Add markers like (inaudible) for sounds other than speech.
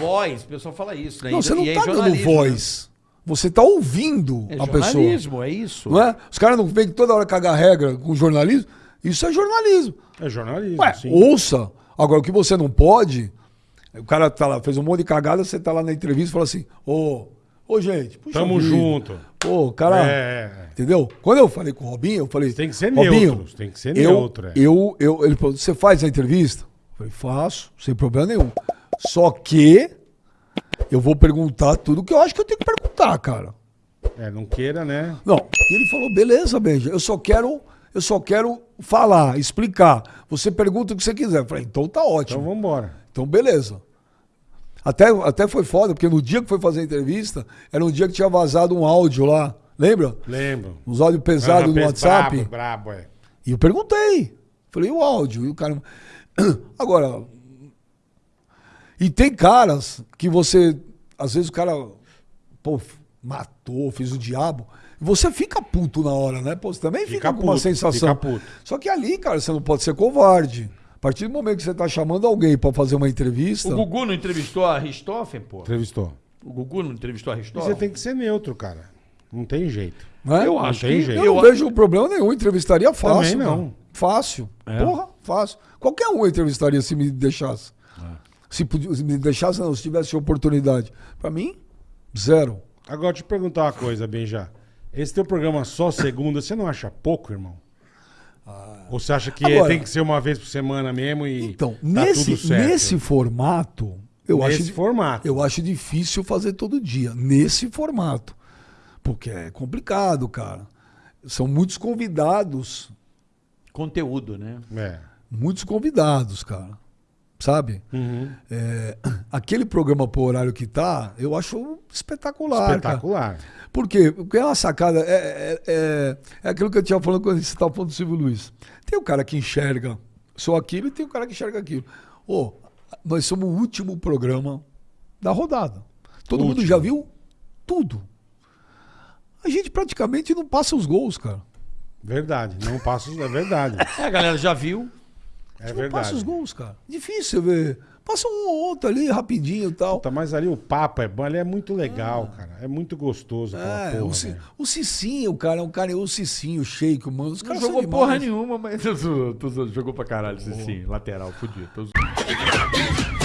voz, o pessoal fala isso, né? Não, E- você não e é tá dando jornalismo, voz. Você tá ouvindo né? É a pessoa. jornalismo, é isso. Não é? Os caras não vêm toda hora cagar regra com jornalismo. Isso é jornalismo. É jornalismo, Ué, sim. ouça. Agora, o que você não pode. O cara tá lá, fez um monte de cagada, você tá lá na entrevista e fala assim: Ô, ô, gente, puxa Tamo vida. junto. Pô, cara. É. Entendeu? Quando eu falei com o Robinho, eu falei. Tem que ser Robinho, neutro, tem que ser eu, neutro, é. Eu, eu, ele falou: você faz a entrevista? Eu falei: faço, sem problema nenhum. Só que eu vou perguntar tudo que eu acho que eu tenho que perguntar, cara. É, não queira, né? Não. E ele falou: beleza, Benja, eu só quero. Eu só quero falar, explicar. Você pergunta o que você quiser. Eu falei, então tá ótimo. Então vambora. Então, beleza. Até, até foi foda, porque no dia que foi fazer a entrevista, era um dia que tinha vazado um áudio lá. Lembra? Lembro. Uns áudios pesados no pes- WhatsApp. Brabo, brabo, é. E eu perguntei. Falei, e o áudio? E o cara. (clears throat) Agora. E tem caras que você. Às vezes o cara. Pô, matou, fez o diabo. E você fica puto na hora, né? Pô, você também fica, Fica com uma puto, sensação. fica puto. Só que ali, cara, você não pode ser covarde. A partir do momento que você tá chamando alguém pra fazer uma entrevista. O Gugu não entrevistou a Richthofen, pô? Entrevistou. O Gugu não entrevistou a Richthofen? você tem que ser neutro, cara. Não tem jeito. né? Eu Não acho tem que... jeito. Eu Eu, não vejo problema nenhum. Entrevistaria fácil. Também não. cara. Fácil. É? Porra, fácil. Qualquer um eu entrevistaria se me deixasse. Se, podia- se me deixasse, não, se tivesse oportunidade. Pra mim, zero. Agora, te perguntar uma coisa, Benja. Esse teu programa só segunda, você não acha pouco, irmão? Ou você acha que Agora- tem que ser uma vez por semana mesmo e Então, tá nesse, tudo certo? nesse formato, eu Nesse acho, formato. eu acho difícil fazer todo dia. Nesse formato. Porque é complicado, cara. São muitos convidados. Conteúdo, né? É. Muitos convidados, cara. Sabe? Uhum. É, (clears throat) aquele programa por horário que tá, eu acho espetacular. cara. Espetacular. Por quê? Porque é uma sacada. É, é, é, é aquilo que eu tinha falando quando você estava falando do Silvio Luiz. Tem o cara que enxerga só aquilo e tem o cara que enxerga aquilo. Ô, nós somos o último programa da rodada. Todo mundo Último. já viu tudo. A gente praticamente não passa os gols, cara. Verdade. Não passa. É verdade. (laughs) É, a galera já viu. É gente não passa os verdade. gols, cara. Difícil você ver. Passa um ou outro ali, rapidinho e tal. Puta, mas ali o papo é bom, ali é muito legal, cara. É muito gostoso aquela É, porra, o, o Cicinho, cara, é um cara, o Cicinho, o Sheik, o Mano, os Não caras jogou são porra nenhuma, mas (laughs) sou- tô zoando. jogou pra caralho, sim, sim. Lateral, fudido. Tô zoando.